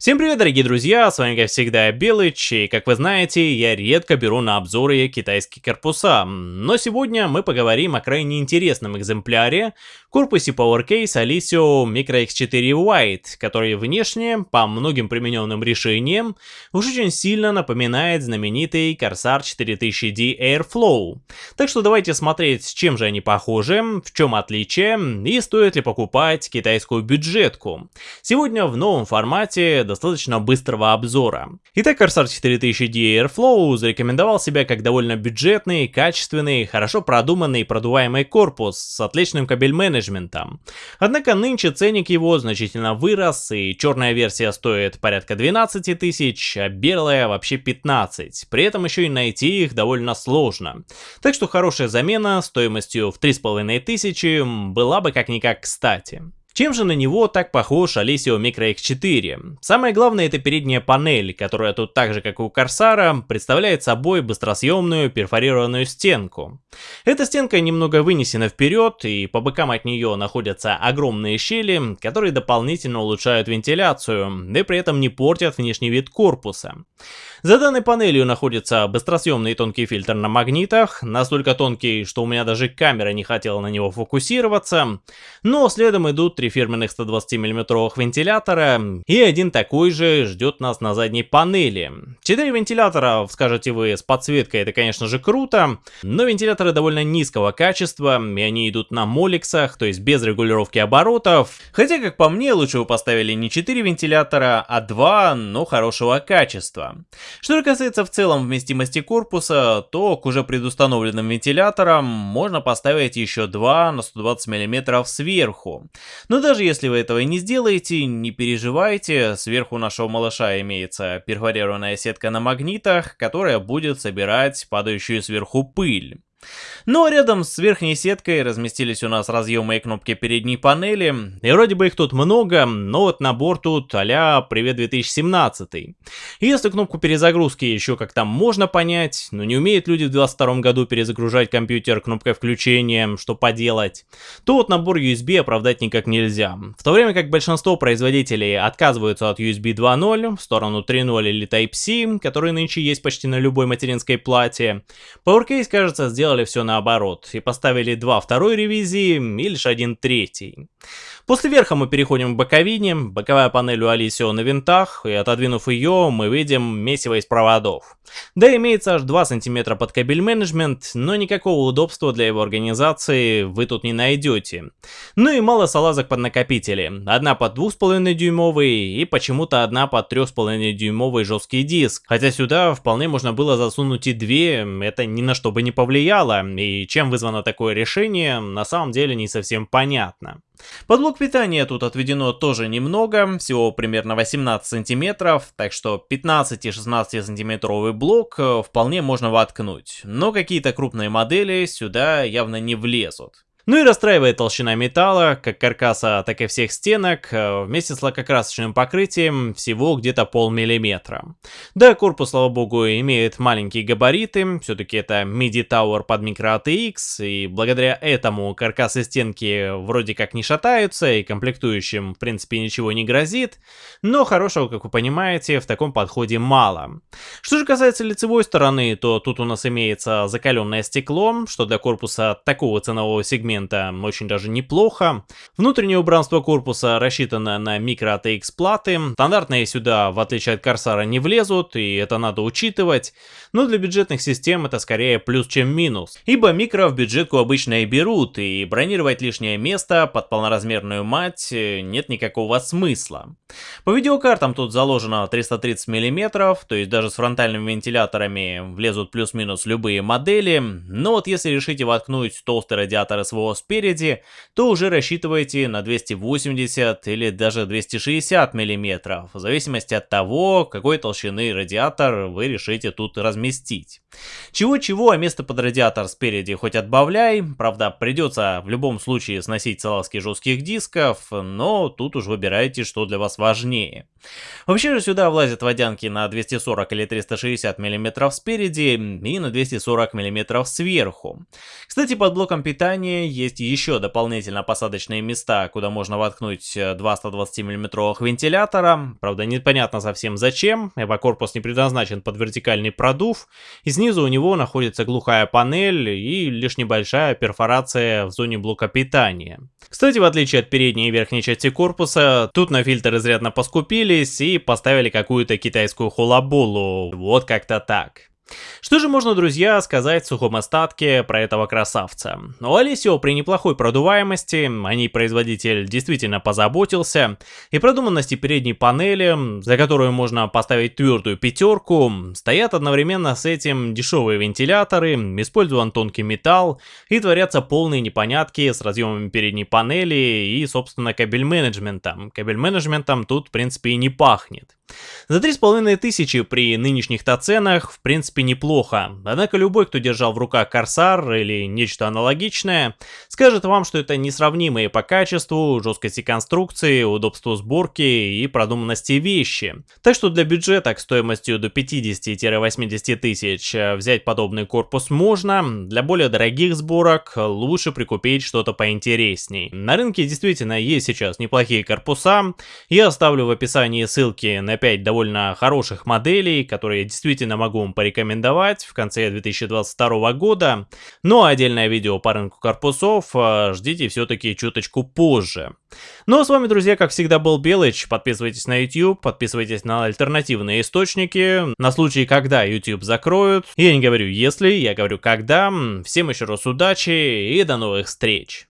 Всем привет, дорогие друзья, с вами как всегда Белыч, и как вы знаете, я редко беру на обзоры китайские корпуса, но сегодня мы поговорим о крайне интересном экземпляре, корпусе PowerCase Alisio Micro X4 White, который внешне, по многим примененным решениям, уж очень сильно напоминает знаменитый Corsair 4000D Airflow. Так что давайте смотреть, с чем же они похожи, в чем отличие, и стоит ли покупать китайскую бюджетку. Сегодня в новом формате достаточно быстрого обзора. Итак, Corsair 4000D Airflow зарекомендовал себя как довольно бюджетный, качественный, хорошо продуманный продуваемый корпус с отличным кабель-менеджментом. Однако нынче ценник его значительно вырос, и черная версия стоит порядка 12 тысяч, а белая вообще 15. При этом еще и найти их довольно сложно. Так что хорошая замена стоимостью в 3500 была бы как-никак кстати. Чем же на него так похож Alessio Micro X4? Самое главное это передняя панель, которая тут так же как и у Корсара представляет собой быстросъемную перфорированную стенку. Эта стенка немного вынесена вперед и по бокам от нее находятся огромные щели, которые дополнительно улучшают вентиляцию, да и при этом не портят внешний вид корпуса. За данной панелью находится быстросъемный тонкий фильтр на магнитах, настолько тонкий, что у меня даже камера не хотела на него фокусироваться, но следом идут три фирменных 120 мм вентилятора, и один такой же ждет нас на задней панели. Четыре вентилятора, скажете вы, с подсветкой, это конечно же круто, но вентиляторы довольно низкого качества, и они идут на моликсах, то есть без регулировки оборотов. Хотя, как по мне, лучше вы поставили не 4 вентилятора, а 2, но хорошего качества. Что же касается в целом вместимости корпуса, то к уже предустановленным вентиляторам можно поставить еще 2 на 120 мм сверху. Но даже если вы этого не сделаете, не переживайте, сверху нашего малыша имеется перфорированная сетка на магнитах, которая будет собирать падающую сверху пыль. Но рядом с верхней сеткой разместились у нас разъемы и кнопки передней панели, и вроде бы их тут много, но вот набор тут а «Привет 2017». И если кнопку перезагрузки еще как-то можно понять, но не умеют люди в 22 году перезагружать компьютер кнопкой включения, что поделать, то вот набор USB оправдать никак нельзя. В то время как большинство производителей отказываются от USB 2.0 в сторону 3.0 или Type-C, которые нынче есть почти на любой материнской плате, PowerCase, кажется, сделали все наоборот и поставили два второй ревизии и лишь один третий. После верха мы переходим к боковине, боковая панель у Алисио на винтах, и отодвинув ее, мы видим месиво из проводов. Да, имеется аж 2 см под кабель менеджмент, но никакого удобства для его организации вы тут не найдете. Ну и мало салазок под накопители. Одна под 2,5 дюймовый и почему-то одна под 3,5 дюймовый жесткий диск. Хотя сюда вполне можно было засунуть и две, это ни на что бы не повлияло, и чем вызвано такое решение, на самом деле не совсем понятно. Под блок питания тут отведено тоже немного, всего примерно 18 сантиметров, так что 15-16 сантиметровый блок э, вполне можно воткнуть, но какие-то крупные модели сюда явно не влезут. Ну и расстраивает толщина металла, как каркаса, так и всех стенок, э, вместе с лакокрасочным покрытием всего где-то полмиллиметра. Да, корпус, слава богу, имеет маленькие габариты, все-таки это MIDI Tower под микро ATX, и благодаря этому каркасы стенки вроде как не шатаются, и комплектующим в принципе ничего не грозит, но хорошего, как вы понимаете, в таком подходе мало. Что же касается лицевой стороны, то тут у нас имеется закаленное стекло, что для корпуса такого ценового сегмента момента очень даже неплохо. Внутреннее убранство корпуса рассчитано на микро ATX платы. Стандартные сюда, в отличие от Корсара, не влезут, и это надо учитывать. Но для бюджетных систем это скорее плюс, чем минус. Ибо микро в бюджетку обычно и берут, и бронировать лишнее место под полноразмерную мать э, нет никакого смысла. По видеокартам тут заложено 330 мм, то есть даже с фронтальными вентиляторами влезут плюс-минус любые модели, но вот если решите воткнуть толстый радиатор СВО спереди, то уже рассчитывайте на 280 или даже 260 мм, в зависимости от того, какой толщины радиатор вы решите тут разместить. Чего-чего, а место под радиатор спереди хоть отбавляй, правда придется в любом случае сносить салазки жестких дисков, но тут уж выбирайте, что для вас важнее. Вообще же сюда влазят водянки на 240 или 360 мм спереди и на 240 мм сверху. Кстати, под блоком питания есть еще дополнительно посадочные места, куда можно воткнуть э, два 120 миллиметровых вентилятора. Правда, непонятно совсем зачем, ибо корпус не предназначен под вертикальный продув. И снизу у него находится глухая панель и лишь небольшая перфорация в зоне блока питания. Кстати, в отличие от передней и верхней части корпуса, тут на фильтр изрядно поскупились и поставили какую-то китайскую хулабулу. Вот как-то так. Что же можно, друзья, сказать в сухом остатке про этого красавца? У Алисио при неплохой продуваемости, о ней производитель действительно позаботился, и продуманности передней панели, за которую можно поставить твердую пятерку, стоят одновременно с этим дешевые вентиляторы, использован тонкий металл, и творятся полные непонятки с разъемами передней панели и, собственно, кабель менеджментом. Кабель менеджментом тут, в принципе, и не пахнет. За 3500 при нынешних-то ценах, в принципе, неплохо. Однако любой, кто держал в руках Корсар или нечто аналогичное, скажет вам, что это несравнимые по качеству, жесткости конструкции, удобству сборки и продуманности вещи. Так что для бюджета к стоимостью до 50-80 тысяч взять подобный корпус можно, для более дорогих сборок лучше прикупить что-то поинтересней. На рынке действительно есть сейчас неплохие корпуса, я оставлю в описании ссылки на 5 довольно хороших моделей, которые я действительно могу вам порекомендовать в конце 2022 года. Но отдельное видео по рынку корпусов э, ждите все-таки чуточку позже. Ну а с вами, друзья, как всегда был Белыч. Подписывайтесь на YouTube, подписывайтесь на альтернативные источники, на случай, когда YouTube закроют. Я не говорю если, я говорю когда. Всем еще раз удачи и до новых встреч.